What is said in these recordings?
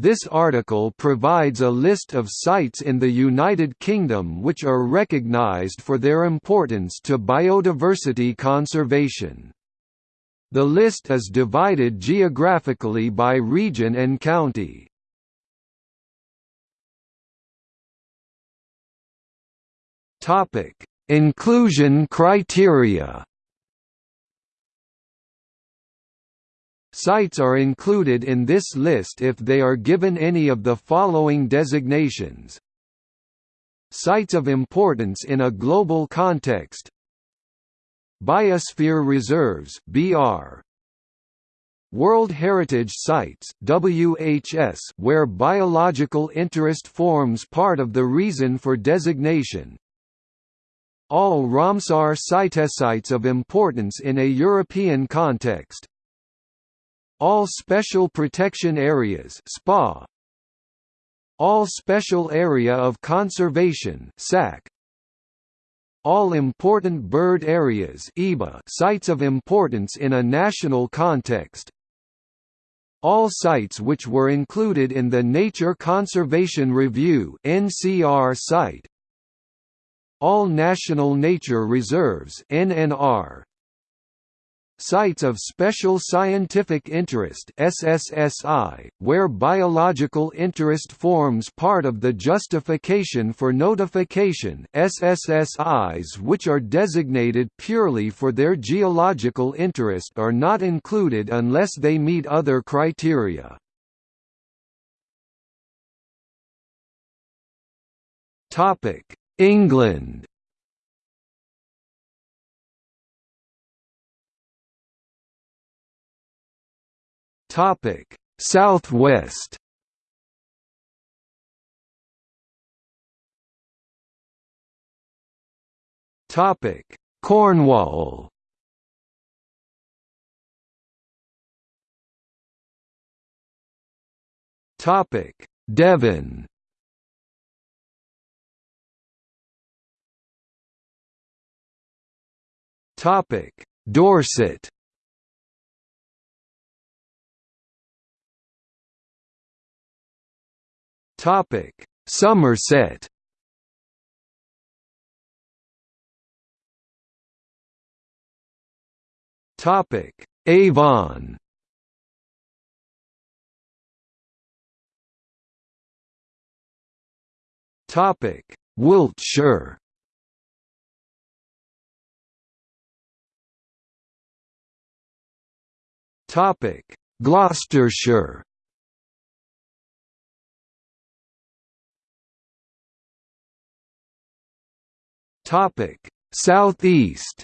This article provides a list of sites in the United Kingdom which are recognised for their importance to biodiversity conservation. The list is divided geographically by region and county. Inclusion criteria. Sites are included in this list if they are given any of the following designations. Sites of importance in a global context. Biosphere Reserves BR World Heritage Sites WHS where biological interest forms part of the reason for designation. All Ramsar sites sites of importance in a European context all Special Protection Areas SPA All Special Area of Conservation SAC all Important Bird Areas IBA sites of importance in a national context all sites which were included in the Nature Conservation Review NCR site all National Nature Reserves NNR Sites of Special Scientific Interest SSSI, where biological interest forms part of the justification for notification SSSIs which are designated purely for their geological interest are not included unless they meet other criteria. England Topic: Southwest. Topic: Cornwall. Topic: Devon. Topic: Dorset. Topic: Somerset. Topic: Avon. Topic: Wiltshire. Topic: Gloucestershire. Topic: Southeast.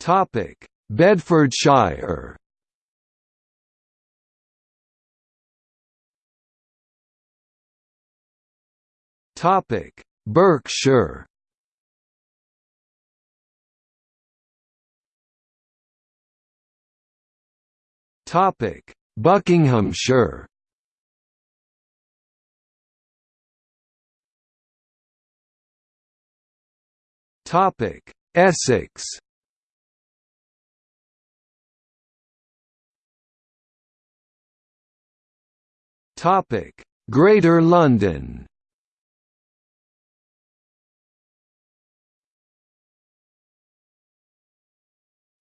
Topic: Bedfordshire. Topic: Berkshire. Topic: Buckinghamshire. Topic: Essex. Topic: Greater London.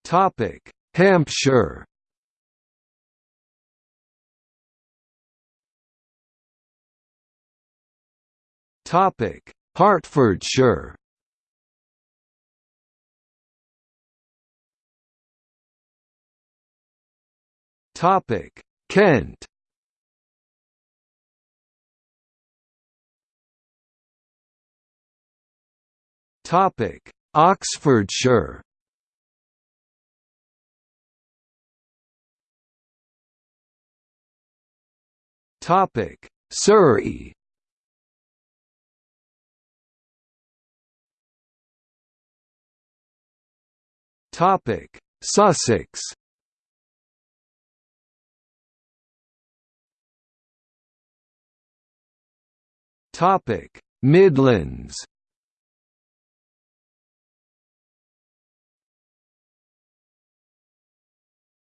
Topic: Hampshire. Topic: Hertfordshire. Topic: Kent. Topic: Oxfordshire. Topic: Surrey. Topic: Sussex. Topic: Midlands.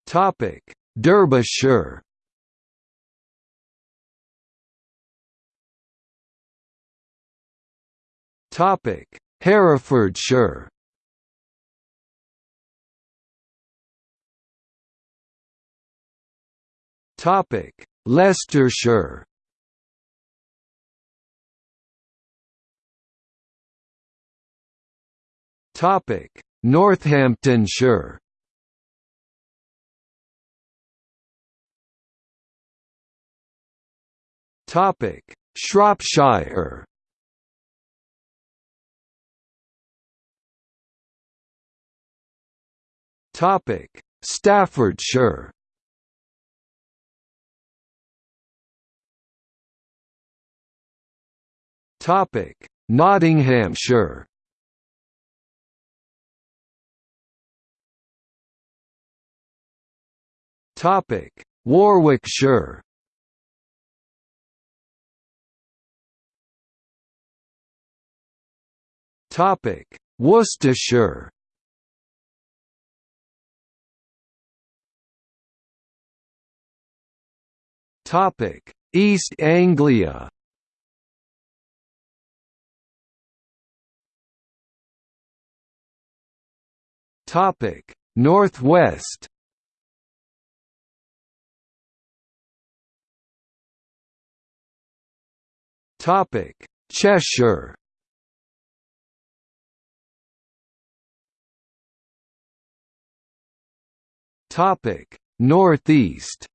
Topic: Derbyshire. Topic: Herefordshire. Topic: Leicestershire. Topic: Northamptonshire. Topic: Shropshire. Topic: Staffordshire. Topic: Nottinghamshire. Topic: Warwickshire. Topic: Worcestershire. Topic: East Anglia. Topic: Northwest. Topic: Cheshire. Topic: Northeast.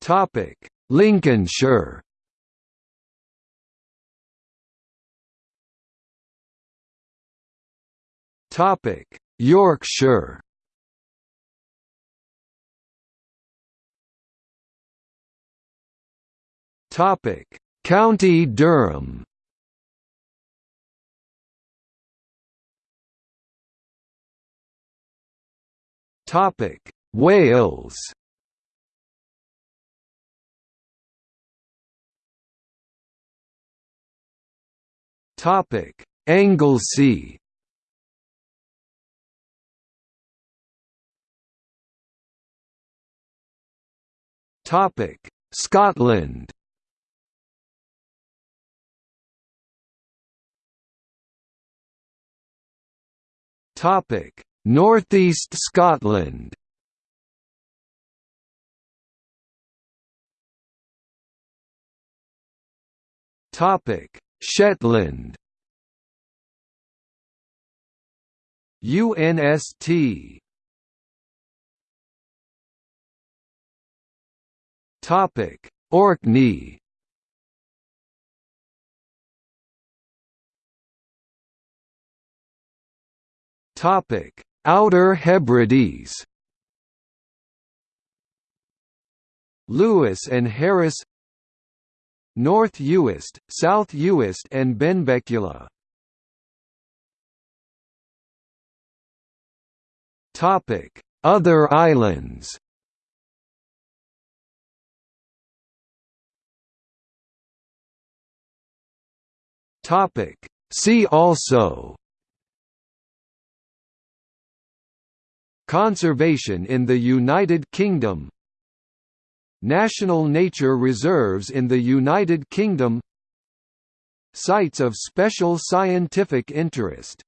Topic: Lincolnshire. Topic: Yorkshire. County Durham. Topic: Wales. Topic: Anglesey. Topic: Scotland. Topic: Northeast Scotland. Topic: Shetland. UNST. Topic: Orkney. Topic: Outer Hebrides. Lewis and Harris North Uist, South Uist and Benbecula. Topic: Other islands. Topic: See also Conservation in the United Kingdom. National nature reserves in the United Kingdom. Sites of special scientific interest